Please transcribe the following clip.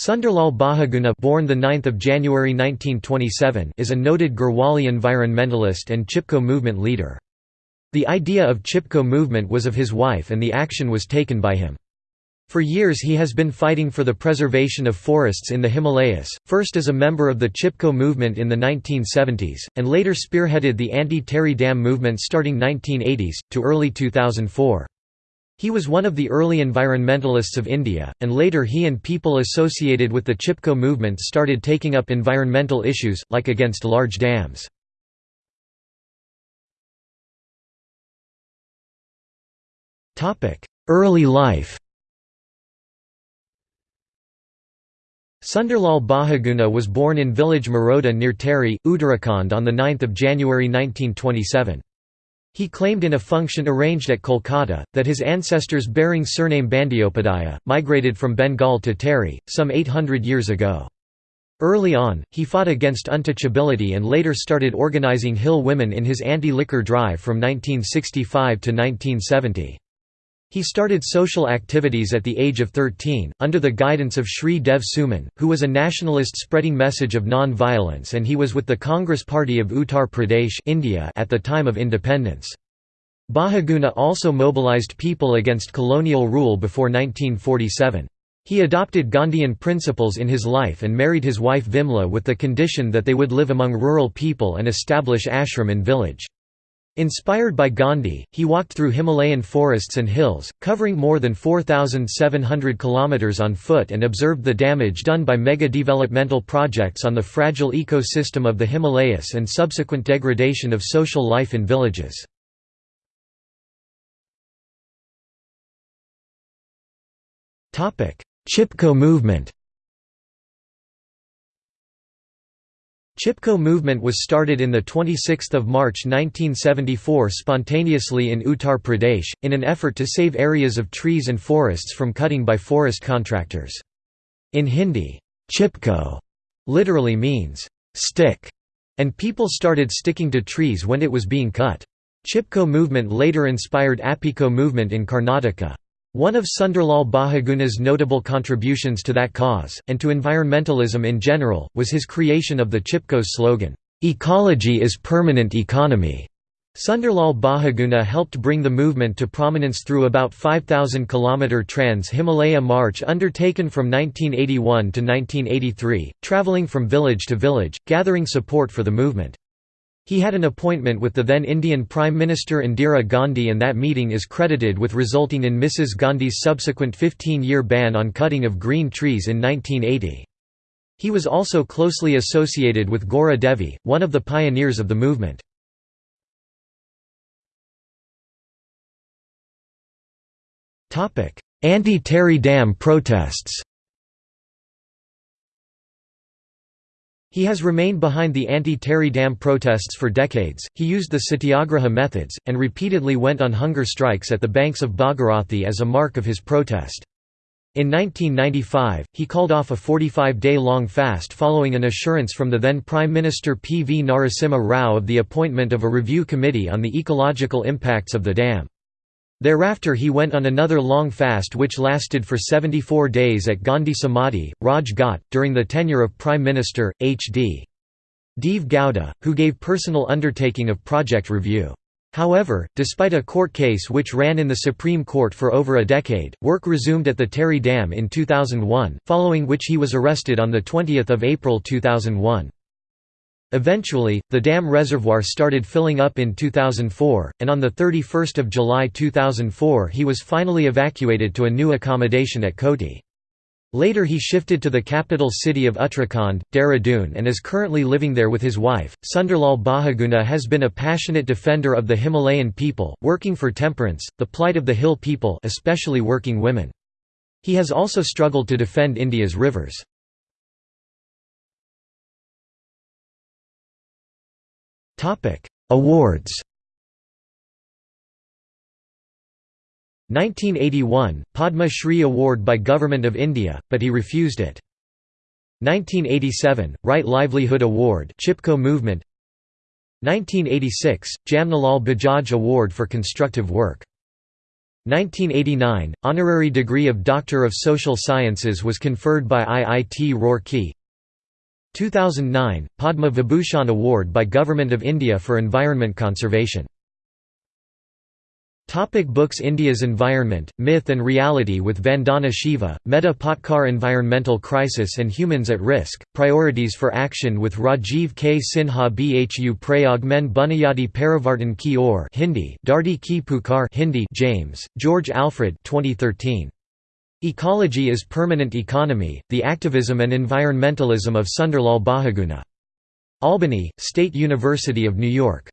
Sunderlal Bahuguna born the 9th of January 1927 is a noted Garhwali environmentalist and Chipko movement leader. The idea of Chipko movement was of his wife and the action was taken by him. For years he has been fighting for the preservation of forests in the Himalayas, first as a member of the Chipko movement in the 1970s, and later spearheaded the anti-Tehri Dam movement starting 1980s, to early 2004. He was one of the early environmentalists of India, and later he and people associated with the Chipko movement started taking up environmental issues, like against large dams. Early life Sunderlal Bahuguna was born in village Maroda near Tehri, Uttarakhand on 9 January 1927. He claimed in a function arranged at Kolkata, that his ancestors bearing surname Bandyopadhyaya, migrated from Bengal to Tehri, some 800 years ago. Early on, he fought against untouchability and later started organizing hill women in his anti-liquor drive from 1965 to 1970. He started social activities at the age of 13, under the guidance of Shri Dev Suman, who was a nationalist spreading message of non-violence and he was with the Congress Party of Uttar Pradesh India at the time of independence. Bahuguna also mobilized people against colonial rule before 1947. He adopted Gandhian principles in his life and married his wife Vimla with the condition that they would live among rural people and establish ashram in village. Inspired by Gandhi, he walked through Himalayan forests and hills, covering more than 4,700 km on foot and observed the damage done by mega-developmental projects on the fragile ecosystem of the Himalayas and subsequent degradation of social life in villages. Chipko movement Chipko movement was started in 26 March 1974 spontaneously in Uttar Pradesh, in an effort to save areas of trees and forests from cutting by forest contractors. In Hindi, Chipko literally means, stick, and people started sticking to trees when it was being cut. Chipko movement later inspired Appiko movement in Karnataka. One of Sunderlal Bahuguna's notable contributions to that cause, and to environmentalism in general, was his creation of the Chipko's slogan, "'Ecology is permanent economy'". Sunderlal Bahuguna helped bring the movement to prominence through about 5,000 km Trans-Himalaya March undertaken from 1981 to 1983, travelling from village to village, gathering support for the movement. He had an appointment with the then Indian Prime Minister Indira Gandhi and that meeting is credited with resulting in Mrs. Gandhi's subsequent 15-year ban on cutting of green trees in 1980. He was also closely associated with Gaura Devi, one of the pioneers of the movement. Anti-Tehri Dam protests He has remained behind the anti-Tehri Dam protests for decades, he used the satyagraha methods, and repeatedly went on hunger strikes at the banks of Bhagirathi as a mark of his protest. In 1995, he called off a 45-day-long fast following an assurance from the then Prime Minister P. V. Narasimha Rao of the appointment of a review committee on the ecological impacts of the dam. Thereafter he went on another long fast which lasted for 74 days at Gandhi Samadhi, Raj Ghat, during the tenure of Prime Minister, H.D. Deve Gowda, who gave personal undertaking of project review. However, despite a court case which ran in the Supreme Court for over a decade, work resumed at the Tehri Dam in 2001, following which he was arrested on 20 April 2001. Eventually, the dam reservoir started filling up in 2004, and on 31 July 2004 he was finally evacuated to a new accommodation at Koti. Later he shifted to the capital city of Uttarakhand, Dehradun and is currently living there with his wife. Sunderlal Bahuguna has been a passionate defender of the Himalayan people, working for temperance, the plight of the hill people especially working women. He has also struggled to defend India's rivers. Awards 1981 Padma Shri Award by Government of India, but he refused it. 1987 Right Livelihood Award Chipko Movement. 1986 Jamnalal Bajaj Award for constructive work. 1989 – Honorary degree of Doctor of Social Sciences was conferred by IIT Roorkee 2009 – Padma Vibhushan Award by Government of India for Environment Conservation Topic books India's Environment, Myth and Reality with Vandana Shiva, Medha Patkar Environmental Crisis and Humans at Risk, Priorities for Action with Rajiv K. Sinha Bhu Prayog Men Buniyadi Parivartan Ki Or Hindi Dharti Ki Pukar Hindi James, George Alfred 2013. Ecology is Permanent Economy, The Activism and Environmentalism of Sunderlal Bahuguna. Albany, State University of New York.